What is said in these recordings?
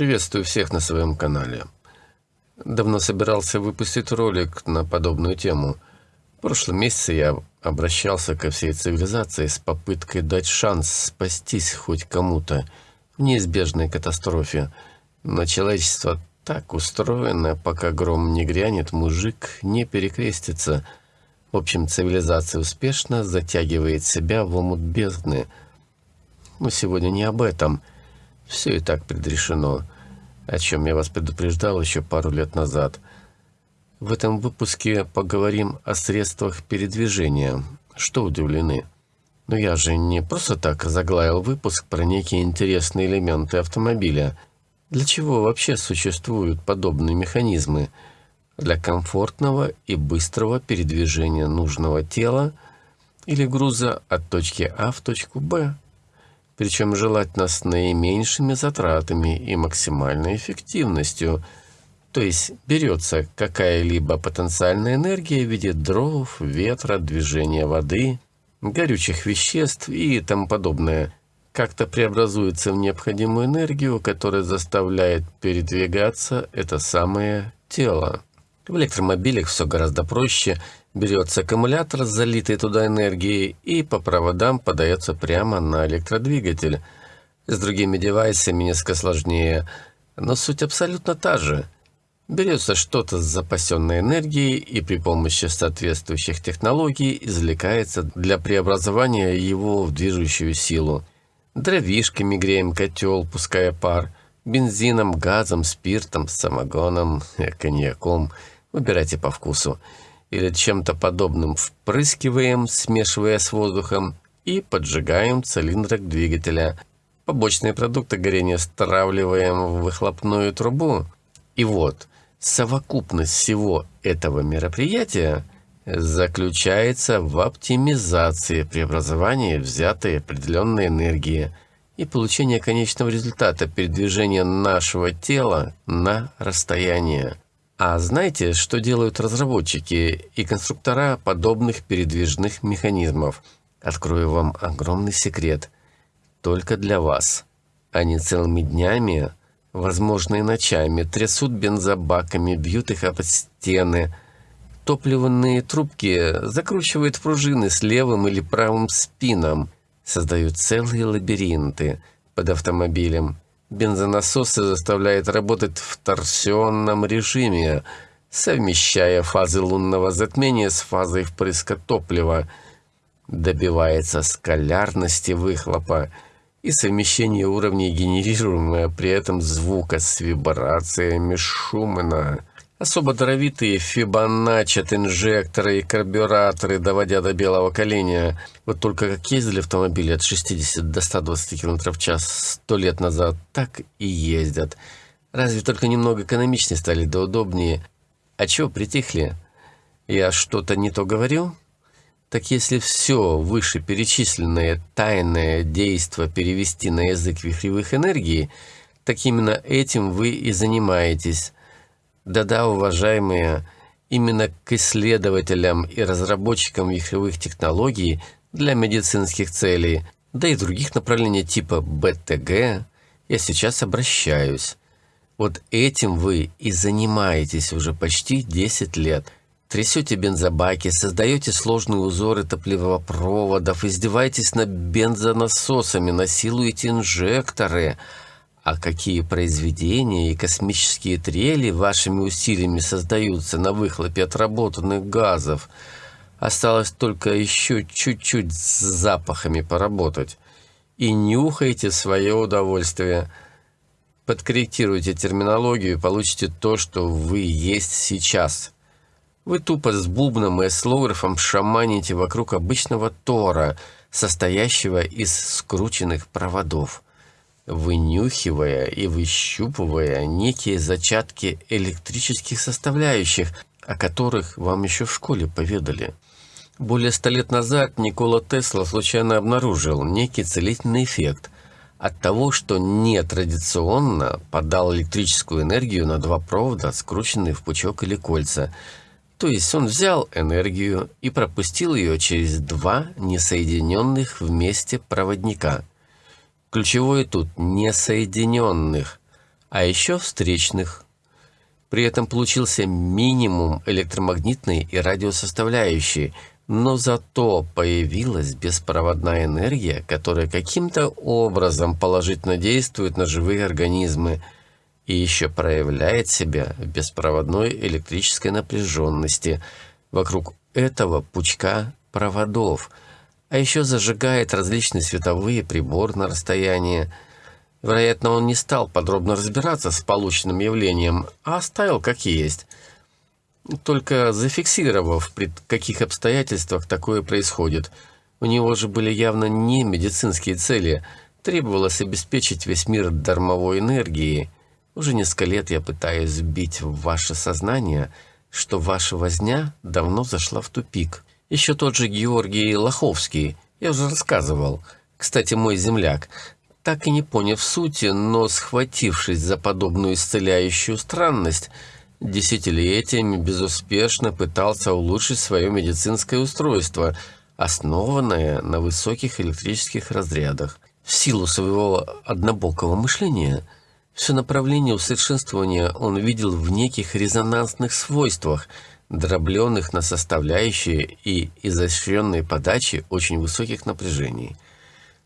Приветствую всех на своем канале. Давно собирался выпустить ролик на подобную тему. В прошлом месяце я обращался ко всей цивилизации с попыткой дать шанс спастись хоть кому-то в неизбежной катастрофе. Но человечество так устроено, пока гром не грянет, мужик не перекрестится. В общем, цивилизация успешно затягивает себя в омут бездны. Но сегодня не об этом. Все и так предрешено, о чем я вас предупреждал еще пару лет назад. В этом выпуске поговорим о средствах передвижения. Что удивлены? Но я же не просто так заглавил выпуск про некие интересные элементы автомобиля. Для чего вообще существуют подобные механизмы? Для комфортного и быстрого передвижения нужного тела или груза от точки А в точку Б причем желательно с наименьшими затратами и максимальной эффективностью. То есть берется какая-либо потенциальная энергия в виде дров, ветра, движения воды, горючих веществ и тому подобное, как-то преобразуется в необходимую энергию, которая заставляет передвигаться это самое тело. В электромобилях все гораздо проще. Берется аккумулятор с залитой туда энергией и по проводам подается прямо на электродвигатель. С другими девайсами несколько сложнее, но суть абсолютно та же. Берется что-то с запасенной энергией и при помощи соответствующих технологий извлекается для преобразования его в движущую силу. Дровишками греем котел, пуская пар, бензином, газом, спиртом, самогоном, коньяком – Выбирайте по вкусу. Или чем-то подобным впрыскиваем, смешивая с воздухом, и поджигаем цилиндрик двигателя. Побочные продукты горения стравливаем в выхлопную трубу. И вот, совокупность всего этого мероприятия заключается в оптимизации преобразования взятой определенной энергии и получения конечного результата передвижения нашего тела на расстояние. А знаете, что делают разработчики и конструктора подобных передвижных механизмов? Открою вам огромный секрет. Только для вас. Они целыми днями, возможно и ночами, трясут бензобаками, бьют их об стены. Топливные трубки закручивают пружины с левым или правым спином, создают целые лабиринты под автомобилем. Бензонасосы заставляют работать в торсионном режиме, совмещая фазы лунного затмения с фазой впрыска топлива. Добивается скалярности выхлопа и совмещения уровней генерируемого при этом звука с вибрациями Шумана. Особо даровитые фибоначчи инжекторы и карбюраторы, доводя до белого коленя. Вот только как ездили автомобили от 60 до 120 км в час сто лет назад, так и ездят. Разве только немного экономичнее стали, да удобнее. А чего притихли? Я что-то не то говорю? Так если все вышеперечисленное тайное действо перевести на язык вихревых энергий, так именно этим вы и занимаетесь да-да, уважаемые, именно к исследователям и разработчикам вихревых технологий для медицинских целей, да и других направлений типа БТГ, я сейчас обращаюсь. Вот этим вы и занимаетесь уже почти 10 лет. Трясете бензобаки, создаете сложные узоры топливопроводов, издеваетесь над бензонасосами, насилуете инжекторы – а какие произведения и космические трели вашими усилиями создаются на выхлопе отработанных газов? Осталось только еще чуть-чуть с запахами поработать. И нюхайте свое удовольствие. Подкорректируйте терминологию и получите то, что вы есть сейчас. Вы тупо с бубном и слографом шаманите вокруг обычного тора, состоящего из скрученных проводов вынюхивая и выщупывая некие зачатки электрических составляющих, о которых вам еще в школе поведали. Более ста лет назад Никола Тесла случайно обнаружил некий целительный эффект от того, что нетрадиционно подал электрическую энергию на два провода, скрученные в пучок или кольца. То есть он взял энергию и пропустил ее через два несоединенных вместе проводника – Ключевое тут несоединенных. а еще встречных. При этом получился минимум электромагнитной и радиосоставляющей, но зато появилась беспроводная энергия, которая каким-то образом положительно действует на живые организмы и еще проявляет себя в беспроводной электрической напряженности вокруг этого пучка проводов, а еще зажигает различные световые приборы на расстоянии. Вероятно, он не стал подробно разбираться с полученным явлением, а оставил как есть – только зафиксировав, при каких обстоятельствах такое происходит. У него же были явно не медицинские цели. Требовалось обеспечить весь мир дармовой энергией. Уже несколько лет я пытаюсь вбить в ваше сознание, что ваша возня давно зашла в тупик. Еще тот же Георгий Лоховский, я уже рассказывал. Кстати, мой земляк, так и не поняв сути, но схватившись за подобную исцеляющую странность, десятилетиями безуспешно пытался улучшить свое медицинское устройство, основанное на высоких электрических разрядах. В силу своего однобокого мышления, все направление усовершенствования он видел в неких резонансных свойствах, дробленных на составляющие и изощренной подачи очень высоких напряжений.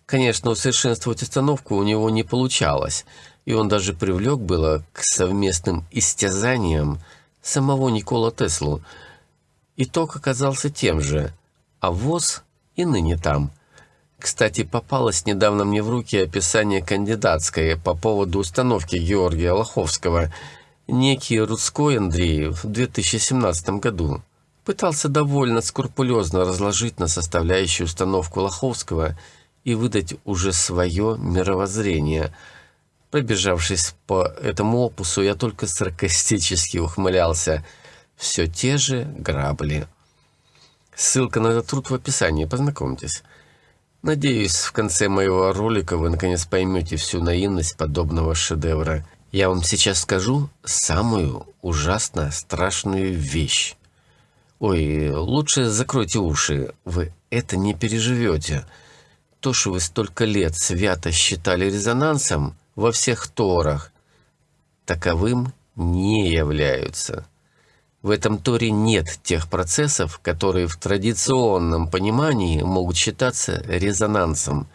Конечно, усовершенствовать установку у него не получалось – и он даже привлек было к совместным истязаниям самого Никола Теслу. Итог оказался тем же, а ВОЗ и ныне там. Кстати, попалось недавно мне в руки описание кандидатское по поводу установки Георгия Лоховского. Некий Рудской Андрей в 2017 году пытался довольно скрупулезно разложить на составляющую установку Лоховского и выдать уже свое мировоззрение – Пробежавшись по этому опусу, я только саркастически ухмылялся. Все те же грабли. Ссылка на этот труд в описании, познакомьтесь. Надеюсь, в конце моего ролика вы наконец поймете всю наивность подобного шедевра. Я вам сейчас скажу самую ужасно страшную вещь. Ой, лучше закройте уши, вы это не переживете. То, что вы столько лет свято считали резонансом, во всех Торах таковым не являются. В этом Торе нет тех процессов, которые в традиционном понимании могут считаться резонансом.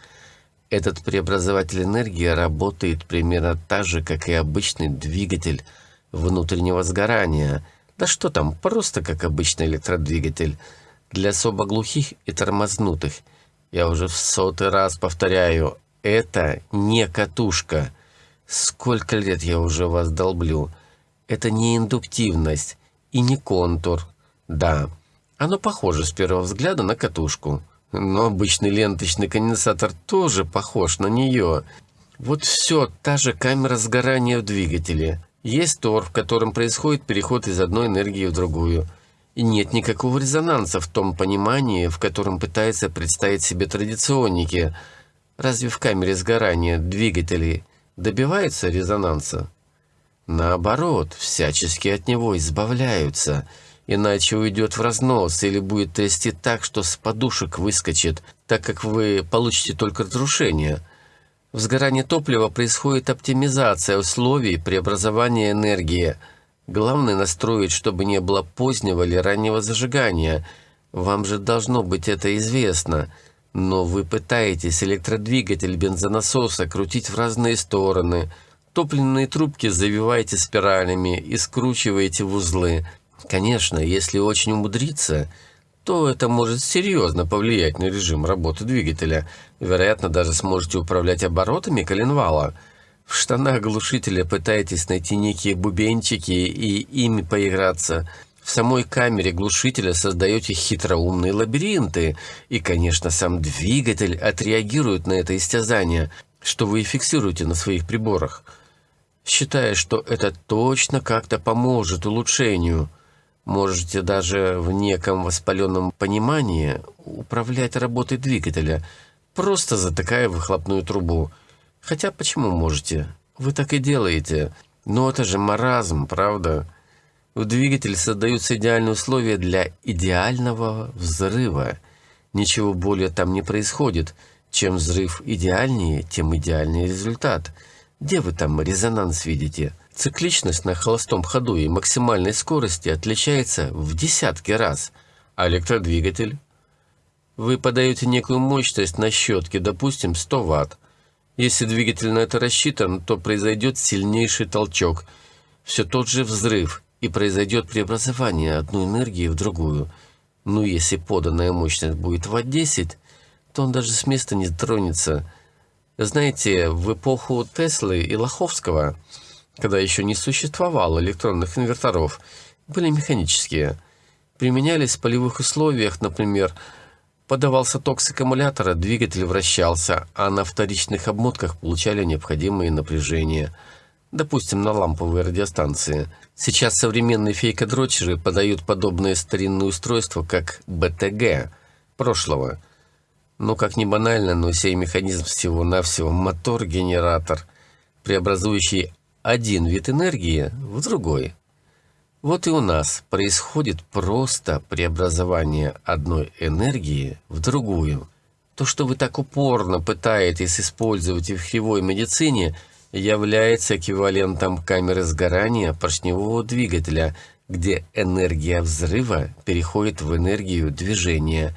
Этот преобразователь энергии работает примерно так же, как и обычный двигатель внутреннего сгорания. Да что там, просто как обычный электродвигатель. Для особо глухих и тормознутых. Я уже в сотый раз повторяю, это не катушка. Сколько лет я уже вас долблю. Это не индуктивность и не контур. Да, оно похоже с первого взгляда на катушку. Но обычный ленточный конденсатор тоже похож на нее. Вот все, та же камера сгорания в двигателе. Есть тор, в котором происходит переход из одной энергии в другую. И нет никакого резонанса в том понимании, в котором пытаются представить себе традиционники – Разве в камере сгорания двигателей добивается резонанса? Наоборот, всячески от него избавляются, иначе уйдет в разнос или будет трясти так, что с подушек выскочит, так как вы получите только разрушение. В сгорании топлива происходит оптимизация условий преобразования энергии. Главное настроить, чтобы не было позднего или раннего зажигания. Вам же должно быть это известно – но вы пытаетесь электродвигатель бензонасоса крутить в разные стороны, топливные трубки завиваете спиралями и скручиваете в узлы. Конечно, если очень умудриться, то это может серьезно повлиять на режим работы двигателя. Вероятно, даже сможете управлять оборотами коленвала. В штанах глушителя пытаетесь найти некие бубенчики и ими поиграться – в самой камере глушителя создаете хитроумные лабиринты, и, конечно, сам двигатель отреагирует на это истязание, что вы и фиксируете на своих приборах, считая, что это точно как-то поможет улучшению. Можете даже в неком воспаленном понимании управлять работой двигателя, просто затыкая выхлопную трубу. Хотя почему можете? Вы так и делаете. Но это же маразм, правда? В двигателе создаются идеальные условия для идеального взрыва. Ничего более там не происходит. Чем взрыв идеальнее, тем идеальнее результат. Где вы там резонанс видите? Цикличность на холостом ходу и максимальной скорости отличается в десятки раз. А электродвигатель? Вы подаете некую мощность на щетке, допустим, 100 Вт. Если двигатель на это рассчитан, то произойдет сильнейший толчок, все тот же взрыв, и произойдет преобразование одной энергии в другую. Ну, если поданная мощность будет Вт 10, то он даже с места не тронется. Знаете, в эпоху Теслы и Лоховского, когда еще не существовало электронных инверторов, были механические. Применялись в полевых условиях, например, Подавался ток с аккумулятора, двигатель вращался, а на вторичных обмотках получали необходимые напряжения. Допустим, на ламповой радиостанции. Сейчас современные фейкодрочеры подают подобные старинные устройства, как БТГ прошлого. Ну, как ни банально, но сей механизм всего-навсего мотор-генератор, преобразующий один вид энергии в другой. Вот и у нас происходит просто преобразование одной энергии в другую. То, что вы так упорно пытаетесь использовать в кривой медицине, является эквивалентом камеры сгорания поршневого двигателя, где энергия взрыва переходит в энергию движения.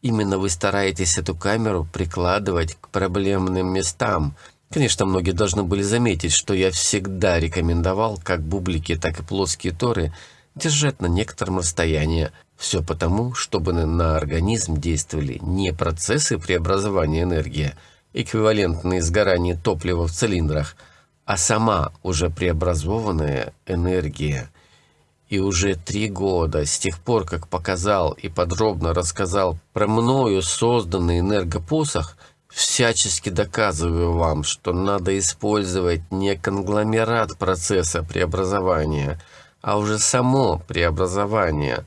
Именно вы стараетесь эту камеру прикладывать к проблемным местам – Конечно, многие должны были заметить, что я всегда рекомендовал как бублики, так и плоские торы держать на некотором расстоянии. Все потому, чтобы на организм действовали не процессы преобразования энергии, эквивалентные сгоранию топлива в цилиндрах, а сама уже преобразованная энергия. И уже три года, с тех пор, как показал и подробно рассказал про мною созданный энергопосох – всячески доказываю вам, что надо использовать не конгломерат процесса преобразования, а уже само преобразование.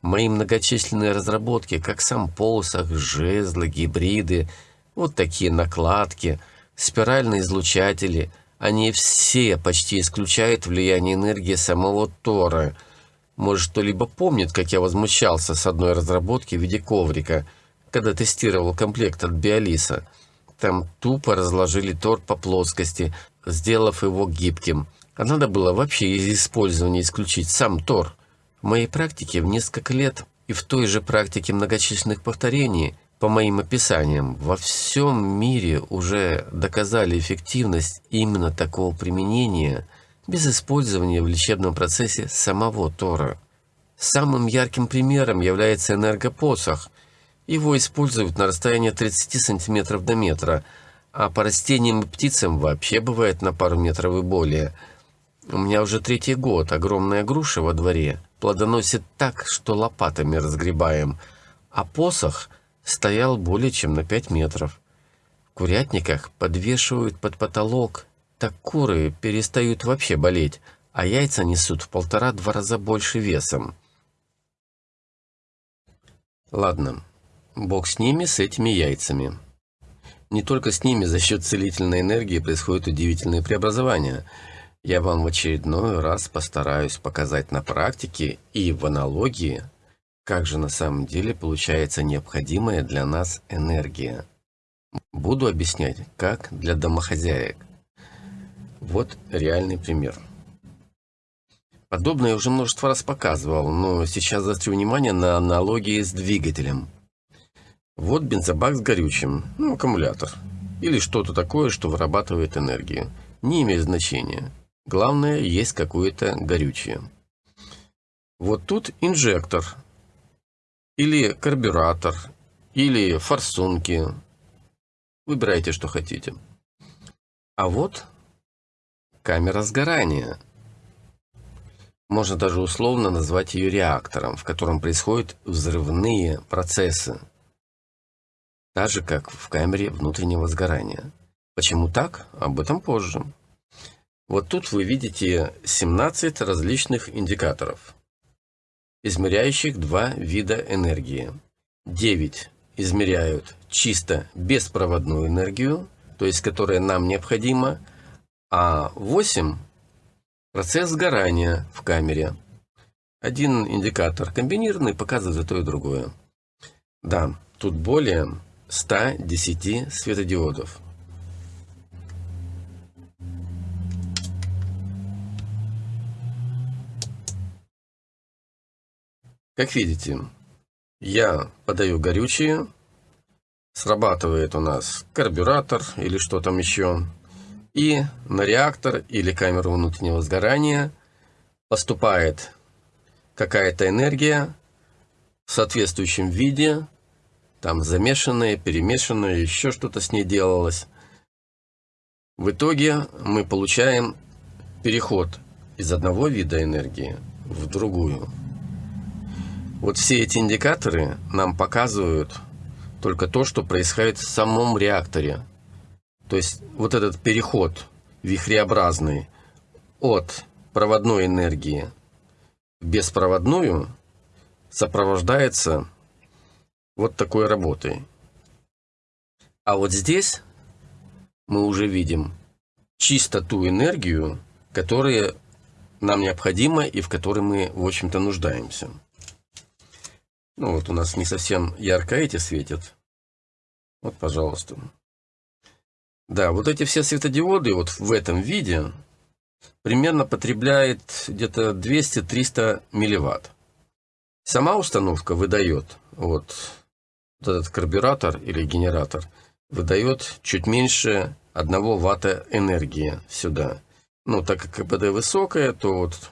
Мои многочисленные разработки, как сам посох, жезлы, гибриды, вот такие накладки, спиральные излучатели, они все почти исключают влияние энергии самого Тора. Может, кто-либо помнит, как я возмущался с одной разработки в виде коврика – когда тестировал комплект от Биолиса. Там тупо разложили торт по плоскости, сделав его гибким. А надо было вообще из использования исключить сам тор. В моей практике в несколько лет и в той же практике многочисленных повторений, по моим описаниям, во всем мире уже доказали эффективность именно такого применения без использования в лечебном процессе самого тора. Самым ярким примером является энергопосох, его используют на расстоянии 30 сантиметров до метра, а по растениям и птицам вообще бывает на пару метров и более. У меня уже третий год огромная груша во дворе плодоносит так, что лопатами разгребаем, а посох стоял более чем на 5 метров. В курятниках подвешивают под потолок, так куры перестают вообще болеть, а яйца несут в полтора-два раза больше весом. Ладно, Бог с ними, с этими яйцами. Не только с ними за счет целительной энергии происходят удивительные преобразования. Я вам в очередной раз постараюсь показать на практике и в аналогии, как же на самом деле получается необходимая для нас энергия. Буду объяснять, как для домохозяек. Вот реальный пример. Подобное я уже множество раз показывал, но сейчас заострю внимание на аналогии с двигателем – вот бензобак с горючим, ну, аккумулятор. Или что-то такое, что вырабатывает энергию. Не имеет значения. Главное, есть какое-то горючее. Вот тут инжектор. Или карбюратор. Или форсунки. Выбирайте, что хотите. А вот камера сгорания. Можно даже условно назвать ее реактором, в котором происходят взрывные процессы так же, как в камере внутреннего сгорания. Почему так? Об этом позже. Вот тут вы видите 17 различных индикаторов, измеряющих два вида энергии. 9 измеряют чисто беспроводную энергию, то есть которая нам необходима, а 8 – процесс сгорания в камере. Один индикатор комбинированный показывает и то и другое. Да, тут более 110 светодиодов. Как видите, я подаю горючее, срабатывает у нас карбюратор или что там еще, и на реактор или камеру внутреннего сгорания поступает какая-то энергия в соответствующем виде там замешанная, перемешанная, еще что-то с ней делалось. В итоге мы получаем переход из одного вида энергии в другую. Вот все эти индикаторы нам показывают только то, что происходит в самом реакторе. То есть вот этот переход вихреобразный от проводной энергии в беспроводную сопровождается вот такой работой. А вот здесь мы уже видим чисто ту энергию, которая нам необходима и в которой мы, в общем-то, нуждаемся. Ну вот у нас не совсем ярко эти светят. Вот, пожалуйста. Да, вот эти все светодиоды вот в этом виде примерно потребляет где-то 200-300 милливатт. Сама установка выдает вот вот этот карбюратор или генератор выдает чуть меньше 1 ватта энергии сюда. Ну, так как КПД высокое, то вот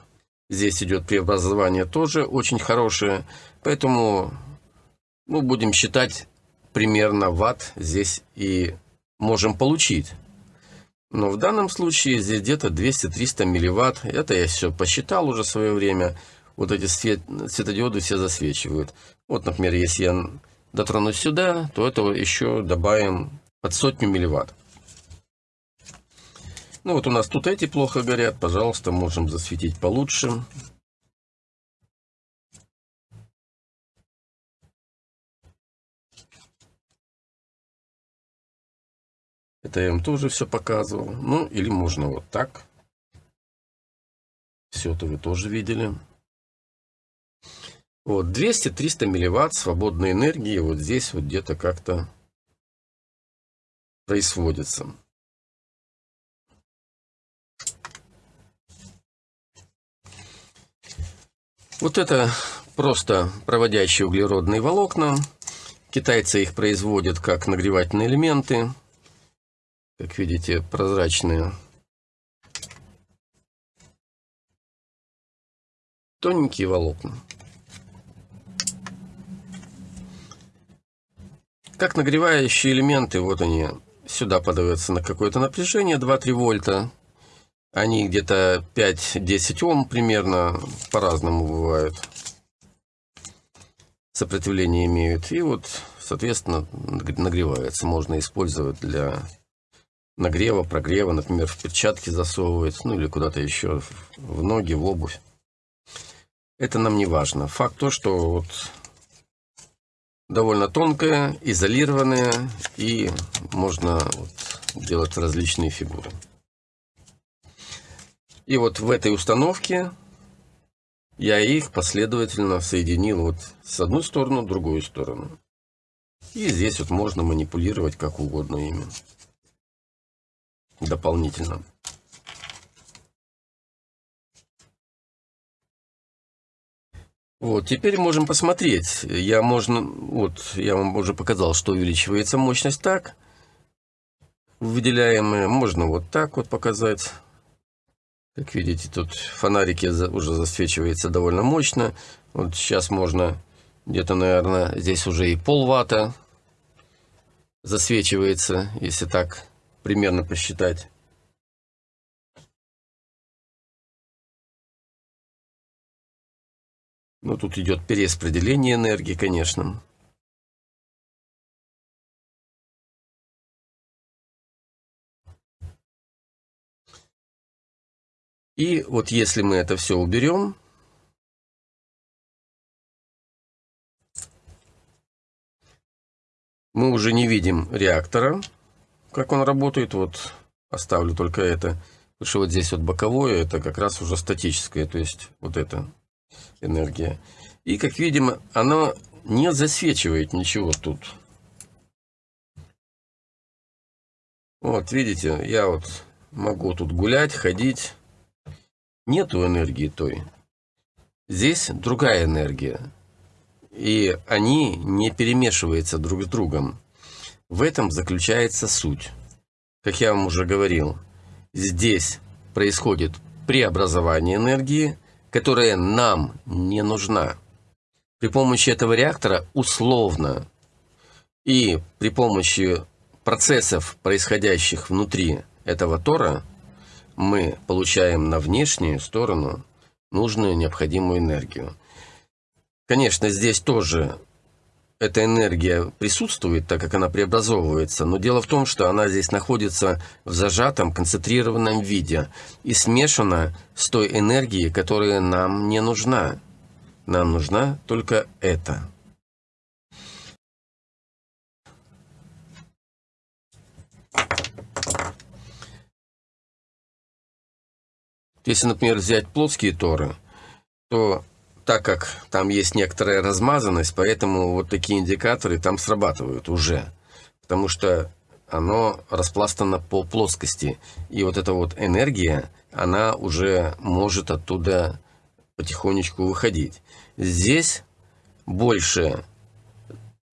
здесь идет преобразование тоже очень хорошее. Поэтому ну, будем считать примерно ватт здесь и можем получить. Но в данном случае здесь где-то 200-300 милливатт. Это я все посчитал уже в свое время. Вот эти свет, светодиоды все засвечивают. Вот, например, если я дотронусь сюда, то этого еще добавим под сотню милливатт. Ну вот у нас тут эти плохо горят, пожалуйста, можем засветить получше. Это я вам тоже все показывал. Ну, или можно вот так. Все это вы тоже видели. Вот, 200-300 милливатт свободной энергии вот здесь вот где-то как-то происходится. Вот это просто проводящие углеродные волокна. Китайцы их производят как нагревательные элементы. Как видите, прозрачные. Тоненькие волокна. Как нагревающие элементы, вот они, сюда подаются на какое-то напряжение, 2-3 вольта. Они где-то 5-10 Ом примерно, по-разному бывают. Сопротивление имеют. И вот, соответственно, нагревается. Можно использовать для нагрева, прогрева, например, в перчатки засовывать, ну или куда-то еще, в ноги, в обувь. Это нам не важно. Факт то, что вот довольно тонкая, изолированная, и можно вот делать различные фигуры. И вот в этой установке я их последовательно соединил вот с одну сторону, другую сторону. И здесь вот можно манипулировать как угодно ими дополнительно. Вот, теперь можем посмотреть. Я, можно, вот, я вам уже показал, что увеличивается мощность так. Выделяемые. Можно вот так вот показать. Как видите, тут фонарики уже засвечивается довольно мощно. Вот сейчас можно где-то, наверное, здесь уже и полватта засвечивается, если так примерно посчитать. Ну, тут идет перераспределение энергии, конечно. И вот если мы это все уберем, мы уже не видим реактора, как он работает. Вот оставлю только это. Потому что вот здесь вот боковое, это как раз уже статическое, то есть вот это энергия. И, как видим, она не засвечивает ничего тут. Вот, видите, я вот могу тут гулять, ходить. Нету энергии той. Здесь другая энергия. и они не перемешиваются друг с другом. В этом заключается суть. Как я вам уже говорил, здесь происходит преобразование энергии, которая нам не нужна. При помощи этого реактора условно и при помощи процессов, происходящих внутри этого тора, мы получаем на внешнюю сторону нужную необходимую энергию. Конечно, здесь тоже эта энергия присутствует, так как она преобразовывается, но дело в том, что она здесь находится в зажатом, концентрированном виде и смешана с той энергией, которая нам не нужна. Нам нужна только это. Если, например, взять плоские торы, то так как там есть некоторая размазанность, поэтому вот такие индикаторы там срабатывают уже. Потому что оно распластано по плоскости. И вот эта вот энергия, она уже может оттуда потихонечку выходить. Здесь больше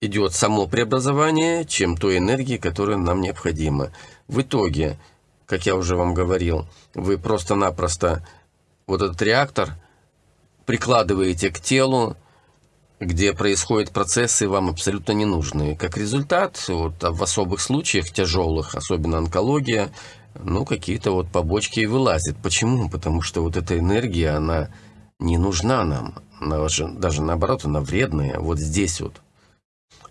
идет само преобразование, чем той энергии, которая нам необходима. В итоге, как я уже вам говорил, вы просто-напросто вот этот реактор – прикладываете к телу, где происходят процессы вам абсолютно ненужные. Как результат, вот, в особых случаях, тяжелых, особенно онкология, ну, какие-то вот побочки и вылазят. Почему? Потому что вот эта энергия, она не нужна нам. Она же, даже наоборот, она вредная. Вот здесь вот.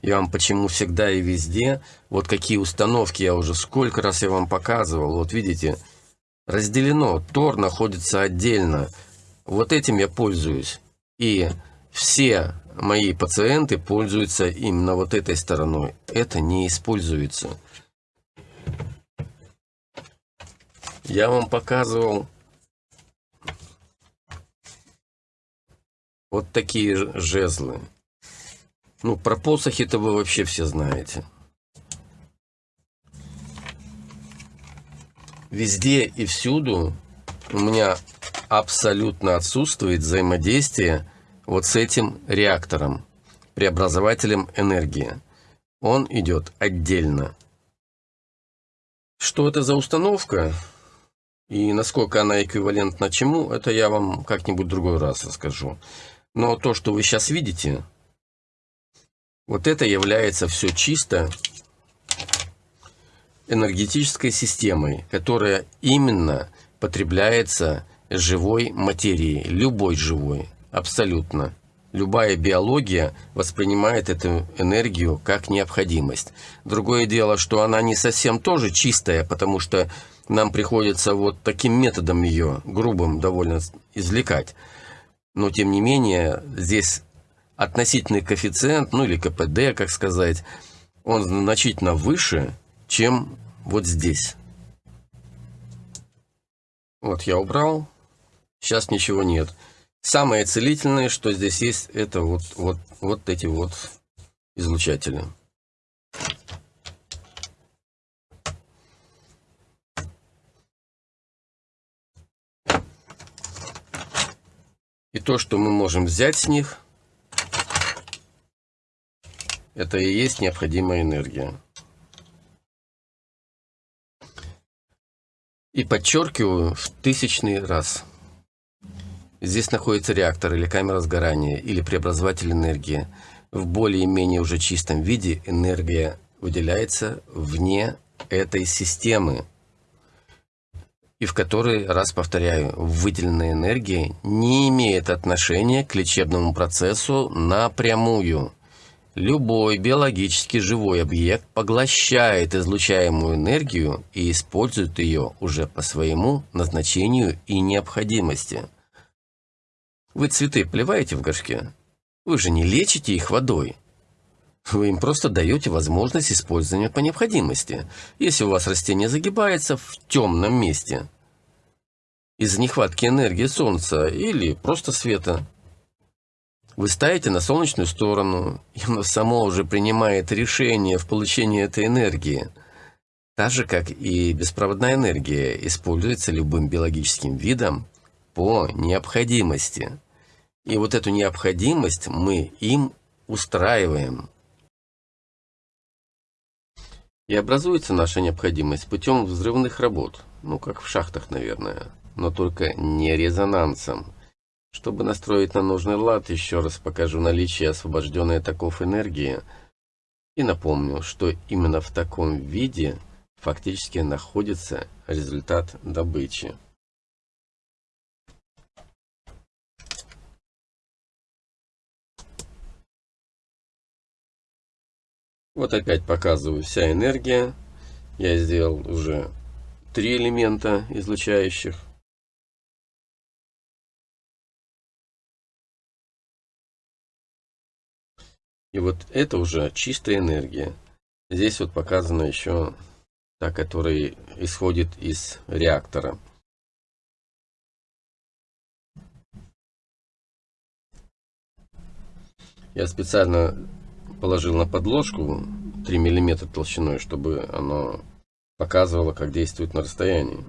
Я вам почему всегда и везде, вот какие установки я уже сколько раз я вам показывал. Вот видите, разделено. Тор находится отдельно вот этим я пользуюсь. И все мои пациенты пользуются именно вот этой стороной. Это не используется. Я вам показывал вот такие жезлы. Ну, про посохи-то вы вообще все знаете. Везде и всюду у меня абсолютно отсутствует взаимодействие вот с этим реактором, преобразователем энергии. Он идет отдельно. Что это за установка и насколько она эквивалентна чему, это я вам как-нибудь другой раз расскажу. Но то, что вы сейчас видите, вот это является все чисто энергетической системой, которая именно потребляется живой материи, любой живой, абсолютно. Любая биология воспринимает эту энергию как необходимость. Другое дело, что она не совсем тоже чистая, потому что нам приходится вот таким методом ее, грубым довольно, извлекать. Но, тем не менее, здесь относительный коэффициент, ну или КПД, как сказать, он значительно выше, чем вот здесь. Вот я убрал, Сейчас ничего нет. Самое целительное, что здесь есть, это вот, вот, вот эти вот излучатели. И то, что мы можем взять с них, это и есть необходимая энергия. И подчеркиваю в тысячный раз – Здесь находится реактор или камера сгорания, или преобразователь энергии. В более-менее уже чистом виде энергия выделяется вне этой системы. И в который, раз повторяю, выделенная энергия не имеет отношения к лечебному процессу напрямую. Любой биологически живой объект поглощает излучаемую энергию и использует ее уже по своему назначению и необходимости – вы цветы поливаете в горшке? Вы же не лечите их водой. Вы им просто даете возможность использования по необходимости, если у вас растение загибается в темном месте из-за нехватки энергии солнца или просто света. Вы ставите на солнечную сторону, и оно само уже принимает решение в получении этой энергии. Так же, как и беспроводная энергия, используется любым биологическим видом по необходимости. И вот эту необходимость мы им устраиваем. И образуется наша необходимость путем взрывных работ, ну как в шахтах, наверное, но только не резонансом. Чтобы настроить на нужный лад, еще раз покажу наличие освобожденной таков энергии и напомню, что именно в таком виде фактически находится результат добычи. Вот опять показываю вся энергия. Я сделал уже три элемента излучающих. И вот это уже чистая энергия. Здесь вот показано еще та, которая исходит из реактора. Я специально положил на подложку 3 мм толщиной, чтобы оно показывало, как действует на расстоянии.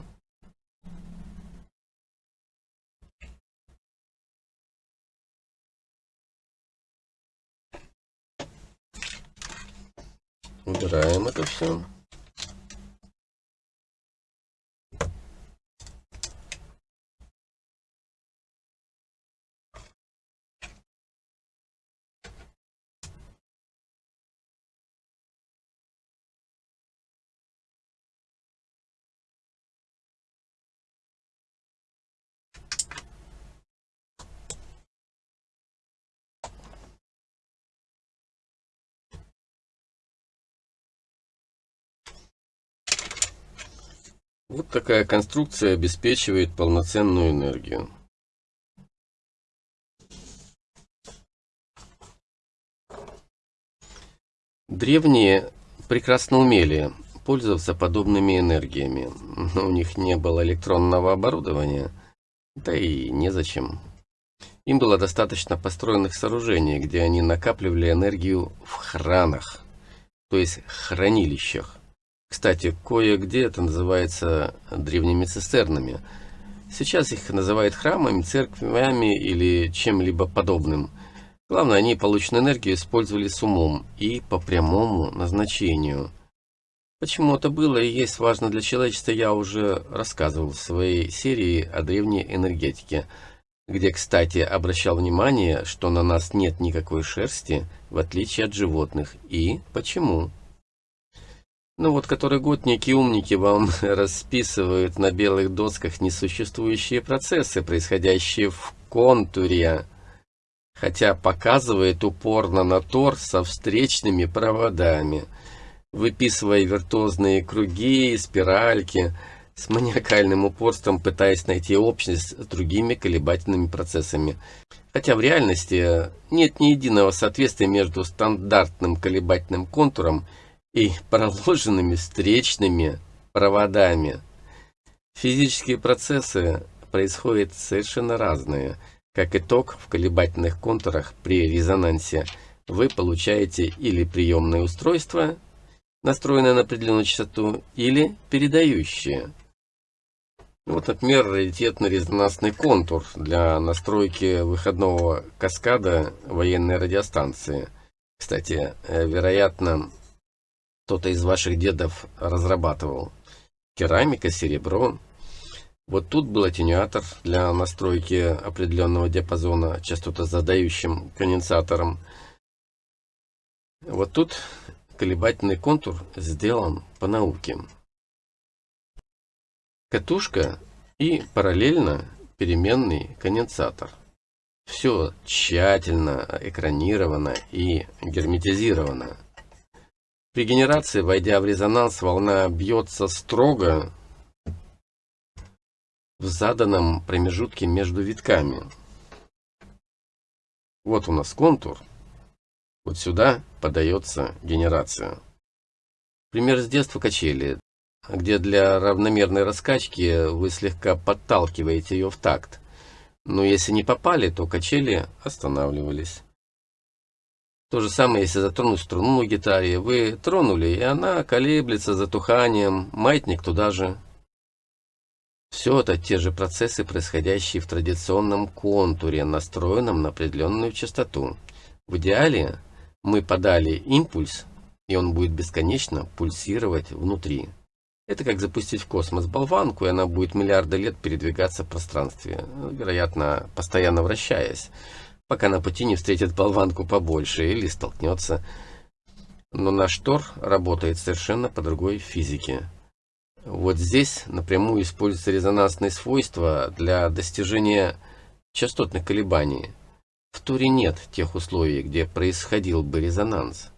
Убираем это все. Вот такая конструкция обеспечивает полноценную энергию. Древние прекрасно умели пользоваться подобными энергиями, но у них не было электронного оборудования, да и незачем. Им было достаточно построенных сооружений, где они накапливали энергию в хранах, то есть хранилищах. Кстати, кое-где это называется древними цистернами. Сейчас их называют храмами, церквями или чем-либо подобным. Главное, они полученную энергию использовали с умом и по прямому назначению. Почему это было и есть важно для человечества, я уже рассказывал в своей серии о древней энергетике, где, кстати, обращал внимание, что на нас нет никакой шерсти, в отличие от животных. И почему? Ну вот который год некие умники вам расписывают на белых досках несуществующие процессы, происходящие в контуре, хотя показывает упорно на тор со встречными проводами, выписывая виртуозные круги и спиральки, с маниакальным упорством пытаясь найти общность с другими колебательными процессами. Хотя в реальности нет ни единого соответствия между стандартным колебательным контуром и проложенными встречными проводами. Физические процессы происходят совершенно разные. Как итог, в колебательных контурах при резонансе вы получаете или приемное устройство, настроенное на определенную частоту, или передающее. Вот, например, раритетно-резонансный контур для настройки выходного каскада военной радиостанции. Кстати, э, вероятно, кто-то из ваших дедов разрабатывал. Керамика, серебро. Вот тут был атенюатор для настройки определенного диапазона частотозадающим конденсатором. Вот тут колебательный контур сделан по науке. Катушка и параллельно переменный конденсатор. Все тщательно экранировано и герметизировано. При генерации, войдя в резонанс, волна бьется строго в заданном промежутке между витками. Вот у нас контур. Вот сюда подается генерация. Пример с детства качели, где для равномерной раскачки вы слегка подталкиваете ее в такт. Но если не попали, то качели останавливались. То же самое, если затронуть струну на гитаре. Вы тронули, и она колеблется затуханием, маятник туда же. Все это те же процессы, происходящие в традиционном контуре, настроенном на определенную частоту. В идеале Мы подали импульс, и он будет бесконечно пульсировать внутри. Это как запустить в космос болванку, и она будет миллиарды лет передвигаться в пространстве, вероятно, постоянно вращаясь, пока на пути не встретит болванку побольше или столкнется. Но наш Тор работает совершенно по другой физике. Вот здесь напрямую используются резонансные свойства для достижения частотных колебаний. В Торе нет тех условий, где происходил бы резонанс.